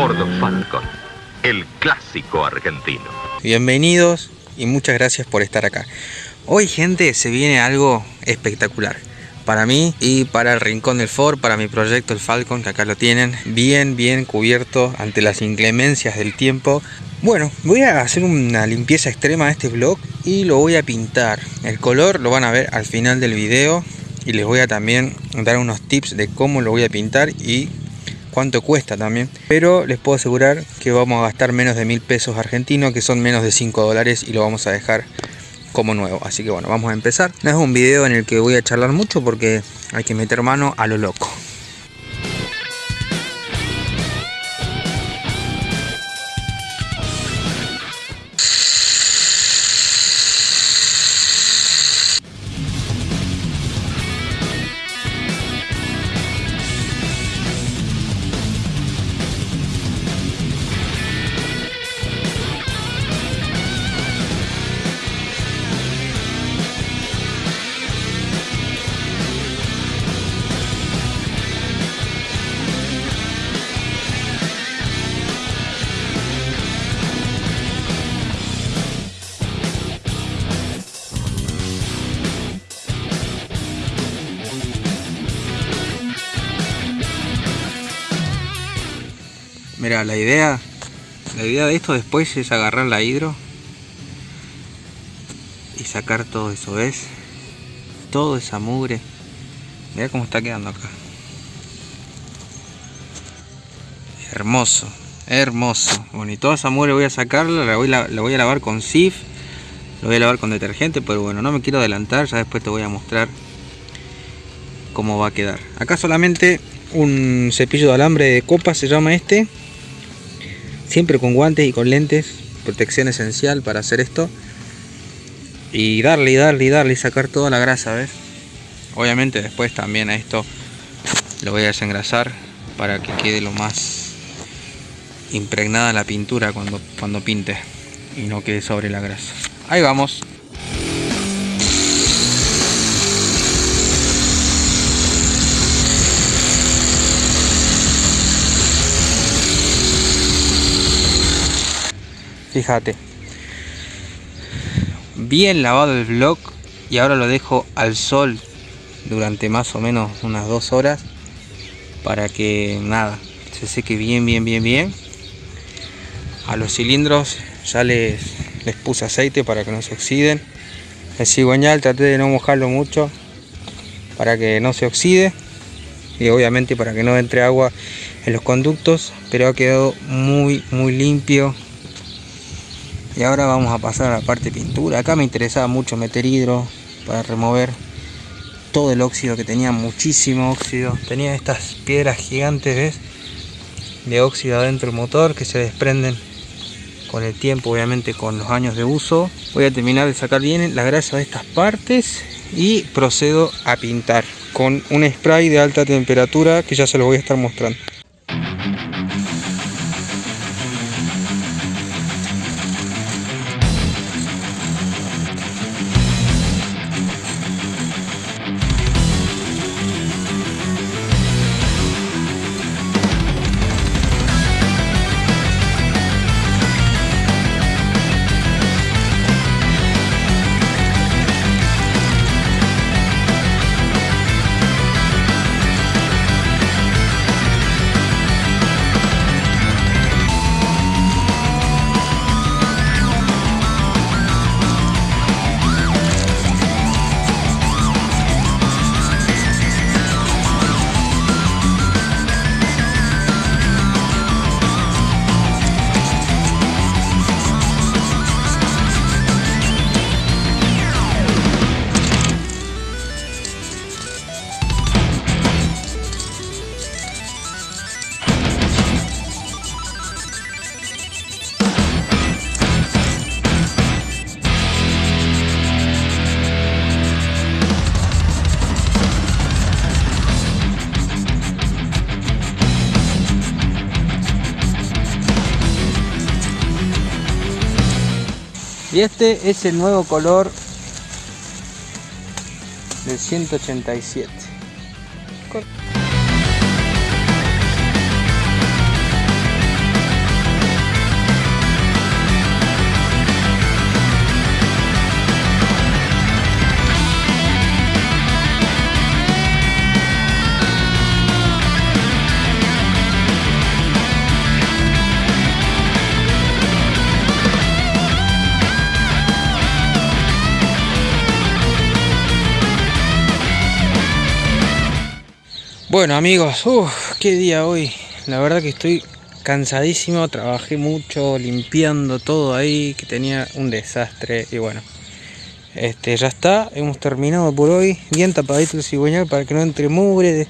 Ford Falcon, el clásico argentino. Bienvenidos y muchas gracias por estar acá. Hoy gente se viene algo espectacular para mí y para el Rincón del Ford, para mi proyecto el Falcon, que acá lo tienen, bien, bien cubierto ante las inclemencias del tiempo. Bueno, voy a hacer una limpieza extrema de este blog y lo voy a pintar. El color lo van a ver al final del video y les voy a también dar unos tips de cómo lo voy a pintar y cuánto cuesta también. Pero les puedo asegurar que vamos a gastar menos de mil pesos argentinos, que son menos de 5 dólares y lo vamos a dejar como nuevo. Así que bueno, vamos a empezar. No es un video en el que voy a charlar mucho porque hay que meter mano a lo loco. Mira, la idea, la idea de esto después es agarrar la hidro y sacar todo eso, ¿ves? Toda esa mugre. Mira cómo está quedando acá. Hermoso, hermoso. Bueno, y toda esa mugre voy a sacarla, la voy, voy a lavar con SIF, lo voy a lavar con detergente, pero bueno, no me quiero adelantar, ya después te voy a mostrar cómo va a quedar. Acá solamente un cepillo de alambre de copa se llama este siempre con guantes y con lentes, protección esencial para hacer esto. Y darle y darle y darle y sacar toda la grasa, ¿ves? Obviamente después también a esto lo voy a desengrasar para que quede lo más impregnada la pintura cuando, cuando pinte y no quede sobre la grasa. Ahí vamos. Fíjate. Bien lavado el block y ahora lo dejo al sol durante más o menos unas dos horas para que nada se seque bien bien bien bien. A los cilindros ya les, les puse aceite para que no se oxiden. El cigüeñal traté de no mojarlo mucho para que no se oxide y obviamente para que no entre agua en los conductos pero ha quedado muy muy limpio y ahora vamos a pasar a la parte pintura. Acá me interesaba mucho meter hidro para remover todo el óxido que tenía muchísimo óxido. Tenía estas piedras gigantes de óxido adentro del motor que se desprenden con el tiempo obviamente con los años de uso. Voy a terminar de sacar bien la grasa de estas partes y procedo a pintar con un spray de alta temperatura que ya se lo voy a estar mostrando y este es el nuevo color del 187 Bueno amigos, uff, qué día hoy. La verdad que estoy cansadísimo, trabajé mucho limpiando todo ahí, que tenía un desastre y bueno. Este, ya está, hemos terminado por hoy, bien tapadito el cigüeñal para que no entre mugre.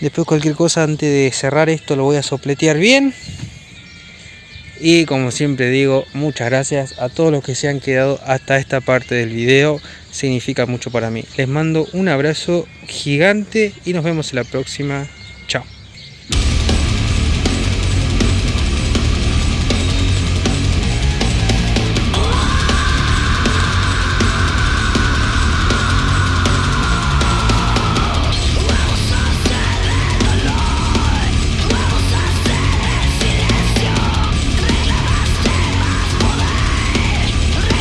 Después cualquier cosa antes de cerrar esto lo voy a sopletear bien. Y como siempre digo, muchas gracias a todos los que se han quedado hasta esta parte del video. Significa mucho para mí. Les mando un abrazo gigante y nos vemos en la próxima. Chao.